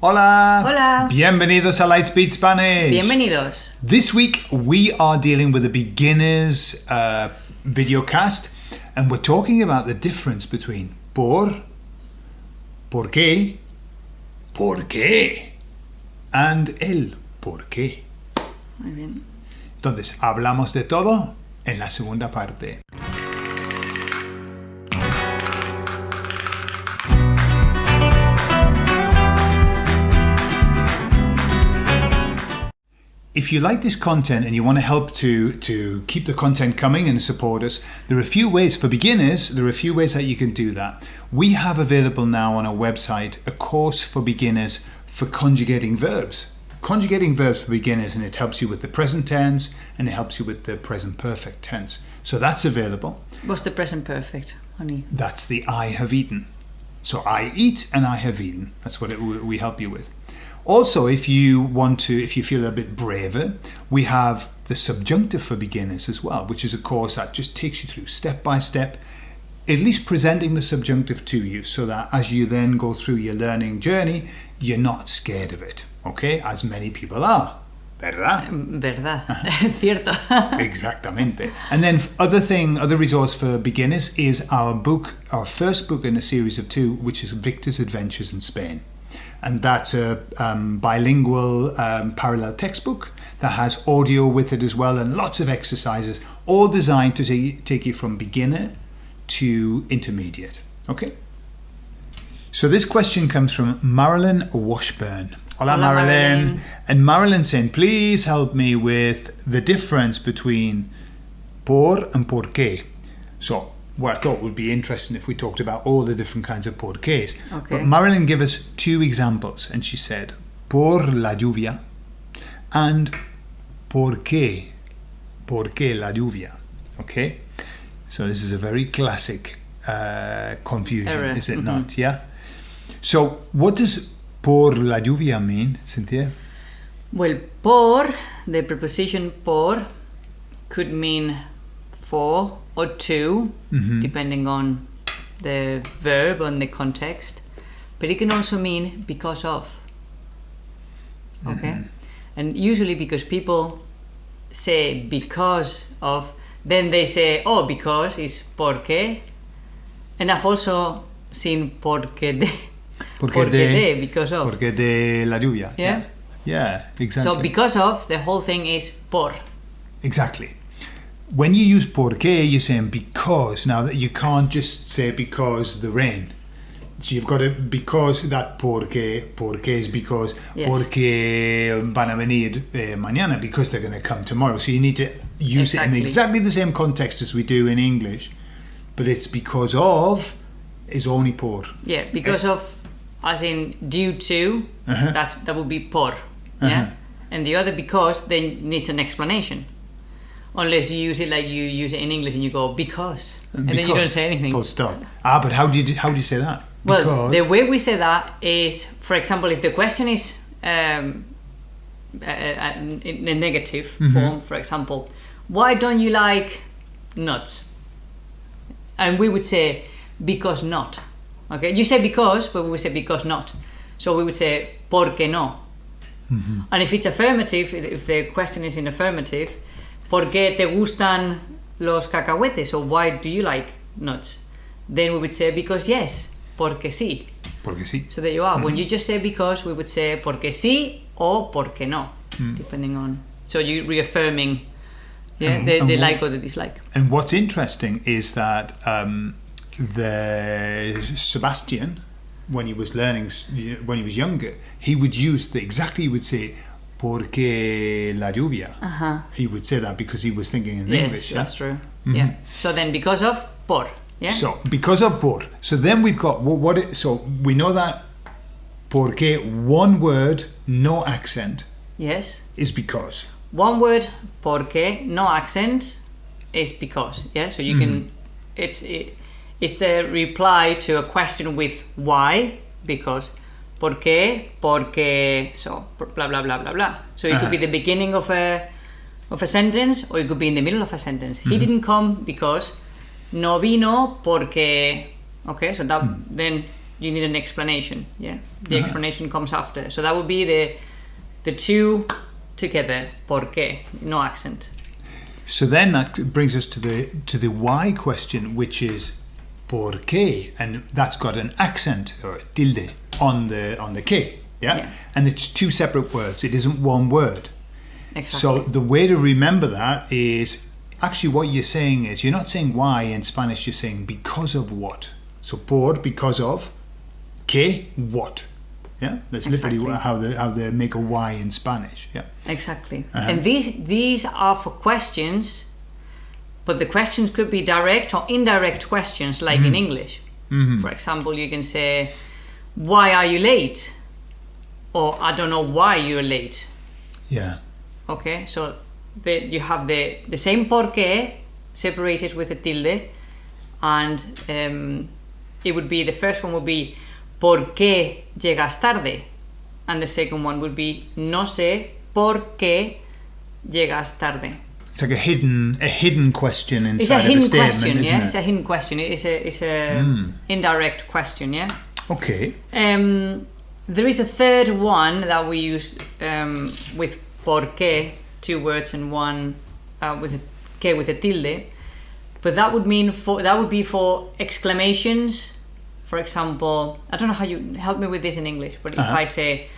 Hola. Hola. Bienvenidos a Lightspeed Spanish. Bienvenidos. This week we are dealing with a beginner's uh, video cast and we're talking about the difference between por, por qué, por qué and el por qué. Muy bien. Entonces, hablamos de todo en la segunda parte. If you like this content and you want to help to, to keep the content coming and support us, there are a few ways for beginners, there are a few ways that you can do that. We have available now on our website a course for beginners for conjugating verbs. Conjugating verbs for beginners and it helps you with the present tense and it helps you with the present perfect tense. So that's available. What's the present perfect, honey? That's the I have eaten. So I eat and I have eaten. That's what it, we help you with. Also, if you want to, if you feel a bit braver, we have the subjunctive for beginners as well, which is a course that just takes you through step by step, at least presenting the subjunctive to you so that as you then go through your learning journey, you're not scared of it, okay? As many people are, ¿verdad? Mm, Verdad. Cierto. Exactamente. And then other thing, other resource for beginners is our book, our first book in a series of two, which is Victor's Adventures in Spain. And that's a um, bilingual um, parallel textbook that has audio with it as well and lots of exercises, all designed to take, take you from beginner to intermediate. Okay? So this question comes from Marilyn Washburn. Hola, Hola, Marilyn. Marilyn. And Marilyn saying, please help me with the difference between por and por qué. So, what I thought would be interesting if we talked about all the different kinds of porqués. Okay. But Marilyn gave us two examples and she said, por la lluvia and por qué, por qué la lluvia. Okay? So, this is a very classic uh, confusion, Error, is it mhm. not? Yeah? So, what does por la lluvia mean, Cynthia? Well, por, the preposition por, could mean for or 2 Mm-hmm. depending on the verb and the context. But it can also mean because of. Okay? Mm-hmm. And usually because people say because of, then they say, oh, because is porque. And I've also seen porque de. Porque de- because of. Porque de la lluvia. Yeah. Yeah, exactly. So because of, the whole thing is por. Exactly. When you use porque, you're saying because. Now that you can't just say because the rain. So you've got to because that porque porque is because Yes. porque van a venir eh, mañana because they're going to come tomorrow. So you need to use it in exactly the same context as we do in English, but it's because of is only por. Yeah, because of, as in due to, Uh-huh. that's that would be por. Yeah, Uh-huh. and the other because then needs an explanation. Unless you use it like you use it in English and you go because, and then you don't say anything. Full stop. Ah, but how do you how do you say that? Well, because the way we say that is, for example, if the question is um, in a negative Mm-hmm. form, for example, why don't you like nuts? And we would say because not. Okay, you say because, but we would say because not. So we would say porque no. Mm-hmm. And if it's affirmative, if the question is in affirmative, ¿por qué te gustan los cacahuetes? Or why do you like nuts? Then we would say because yes, porque sí. porque sí. So there you are. When you just say because, we would say porque sí or porque no, depending on. So you're reaffirming yeah, And- the, and the what- like or the dislike. And what's interesting is that um, the Sebastian, when he was learning, when he was younger, he would use the exactly he would say "porque la lluvia." Uh-huh. He would say that because he was thinking in Yes, English. yeah? that's true. Yeah. So then because of por. Yeah. So because of por, so then we've got what, what it, so we know that porque one word, no accent, yes. is because. One word porque no accent is because. Yeah. So you can. It's it, it's the reply to a question with why because. ¿Por qué? Porque so blah blah blah blah blah. So it could be the beginning of a of a sentence or it could be in the middle of a sentence. He didn't come because no vino porque okay, so that then you need an explanation. Yeah, the Ah. explanation comes after. So that would be the the two together. ¿Por qué? No accent. So then that brings us to the to the why question, which is por qué, and that's got an accent or tilde on the on the que, yeah? Yeah. And it's two separate words. It isn't one word. Exactly. So the way to remember that is actually what you're saying is you're not saying why in Spanish. You're saying because of what. So por because of, que what. Yeah, that's literally Exactly. how they how they make a why in Spanish. Yeah. Exactly. Uh-huh. And these these are for questions, but the questions could be direct or indirect questions, like Mm-hmm. in English. For example, you can say, "Why are you late?" or "I don't know why you're late." Yeah. Okay, so the, you have the the same por qué separated with a tilde, and um, it would be the first one would be ¿Por qué llegas tarde? And the second one would be No sé por qué llegas tarde. It's like a hidden a hidden question inside It's a of a statement, question, isn't yeah. it? It's a hidden question. It's a it's a indirect question, yeah. Okay. Um, there is a third one that we use um, with por qué, two words and one uh, with a que with a tilde, but that would mean for that would be for exclamations. For example, I don't know how you help me with this in English, but if Uh-huh. I say,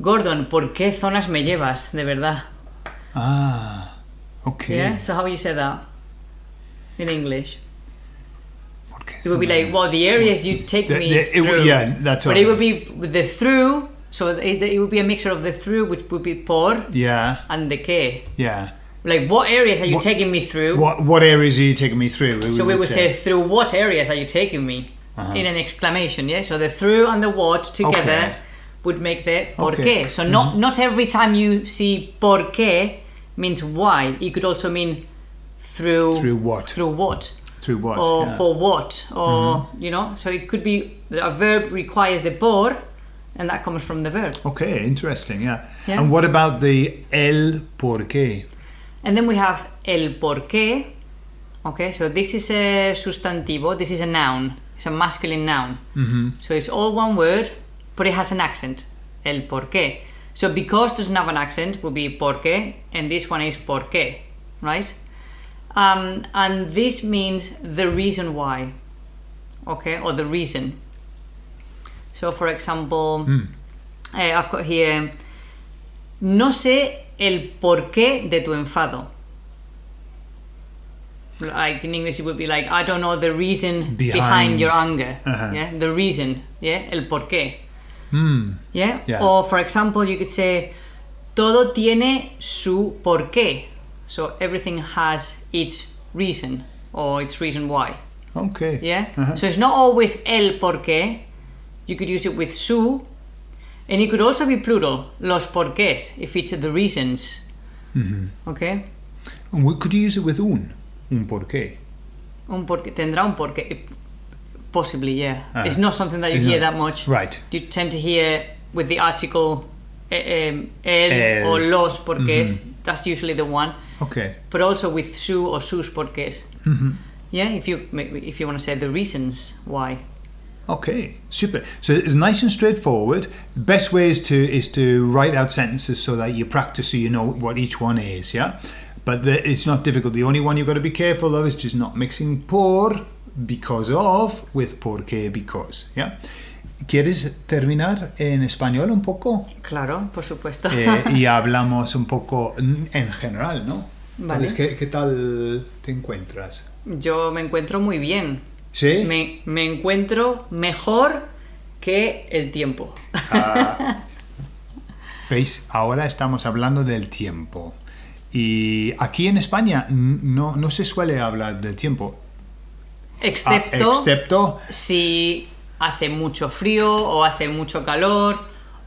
Gordon, ¿por qué zonas me llevas? De verdad. Ah. Okay. Yeah. So how would you say that in English? It would be like, well, the areas you take The- me the- would- through. yeah, that's But it would be the through, so it, it would be a mixture of the through, which would be por, Yeah. and the que. Yeah. Like, what areas are you What- taking me through? What what areas are you taking me through? so we would say, through what areas are you taking me? Uh-huh. In an exclamation, yeah? So the through and the what together Okay. would make the por Okay. qué. So not, not every time you see por qué means why. It could also mean through, Through what? Through what? Through what? or yeah. Mm-hmm. for what or you know so it could be a verb requires the por and that comes from the verb Okay, interesting. Yeah. Yeah. And what about the el por qué? and then we have el por qué okay so this is a sustantivo this is a noun it's a masculine noun Mm-hmm. so it's all one word but it has an accent el por qué so because doesn't have an accent will be porque, and this one is porque, right? Um, and this means the reason why okay or the reason. So for example eh, I've got here no sé el porqué de tu enfado. Like in English it would be like I don't know the reason behind, Behind. your anger. Uh-huh. yeah the reason yeah el porqué Hmm. yeah? Yeah. or for example you could say todo tiene su porqué so everything has its reason or its reason why Okay. yeah Uh-huh. so it's not always el porqué you could use it with su and it could also be plural los porqués if it's the reasons Mm-hmm. okay And could you use it with un? Un por qué? un porqué tendrá un porqué possibly yeah Ah. it's not something that you hear not- that much Right. you tend to hear with the article eh, um, el, El. or los porqués that's usually the one Okay. but also with su or sus porqués Mm-hmm. yeah if you if you want to say the reasons why Okay, super. So it's nice and straightforward. The best way is to is to write out sentences so that you practice so you know what each one is. Yeah, but the, it's not difficult. The only one you've got to be careful of is just not mixing por because of with por qué because. Yeah. ¿Quieres terminar en español un poco? claro por supuesto Eh, y hablamos un poco en general, ¿no? Vale. Entonces, ¿qué, qué tal te encuentras? yo me encuentro muy bien ¿Sí? me, me encuentro mejor que el tiempo Ah, ¿Veis? Ahora estamos hablando del tiempo. Y aquí en España no, no se suele hablar del tiempo. Ah, excepto excepto si hace mucho frío o hace mucho calor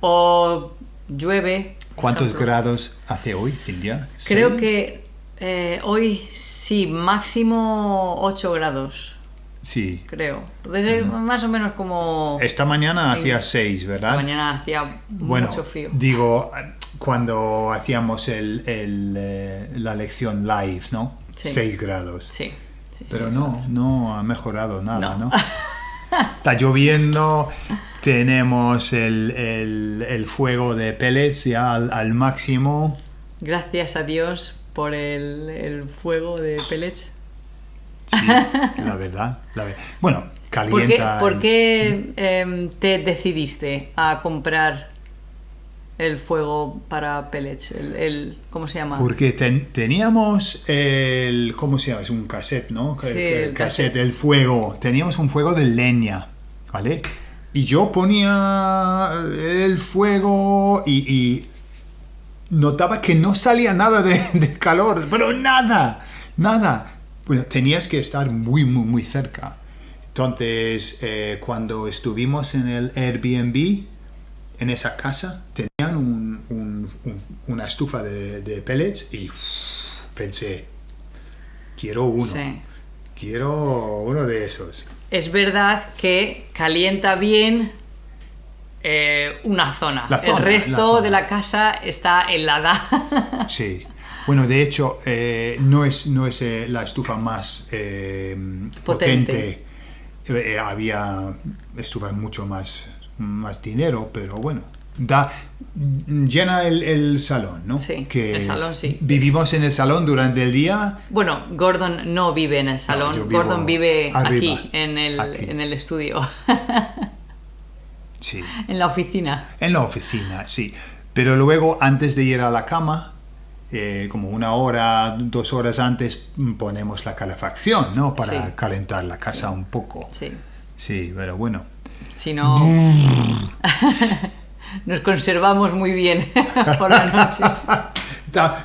o llueve ¿cuántos grados hace hoy, India? creo ¿Seis? que eh, hoy sí máximo 8 grados Sí. creo entonces es más o menos como Esta mañana Sí. hacía 6, esta ¿verdad? mañana hacía Bueno, mucho frío digo, cuando hacíamos el, el, eh, la lección live, ¿no? Sí. 6 grados. sí, sí, Pero sí. no, no ha mejorado nada, No. ¿no? está lloviendo, tenemos el, el- el fuego de pellets ya al, al máximo. Gracias a Dios por el, el fuego de pellets. Sí, la verdad. la Bueno, ¿Por qué, calienta. por el- qué, em, te decidiste a comprar el fuego para pellets? El, el- ¿Cómo se llama? Porque ten- teníamos el. ¿Cómo se llama? Es un cassette, ¿no? Sí, el, el cassette, el fuego. Teníamos un fuego de leña, ¿vale? Y yo ponía el fuego y, y notaba que no salía nada de, de calor, pero nada, nada. Bueno, tenías que estar muy, muy, muy cerca. Entonces, eh, cuando estuvimos en el Airbnb, en esa casa, un- un- un- una estufa de, de pellets y uff, pensé, quiero uno, Sí. quiero uno de esos. Es verdad que calienta bien eh, una zona. La zona, el resto la zona. de la casa está helada. Sí. Bueno, de hecho, eh, no es, no es eh, la estufa más potente. Potente. Había estufas mucho más, más dinero, pero bueno, da llena el, el salón, ¿no? Sí, el salón sí. Vivimos en el salón durante el día. bueno, Gordon no vive en el salón. Gordon vive arriba, aquí, en el, aquí. en el estudio, Sí. en la oficina. En la oficina, sí. Pero luego, antes de ir a la cama, eh, como una hora, dos horas antes, ponemos la calefacción, ¿no? Para Sí. calentar la casa un poco. Sí. Sí, pero bueno. Si no, nos conservamos muy bien por la noche.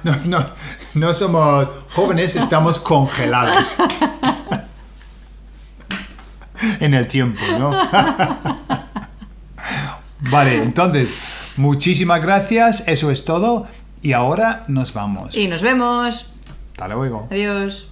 No, no, no somos jóvenes, estamos congelados. en el tiempo, ¿no? vale, entonces, muchísimas gracias, eso es todo. Y ahora nos vamos. Y nos vemos. Hasta luego. Adiós.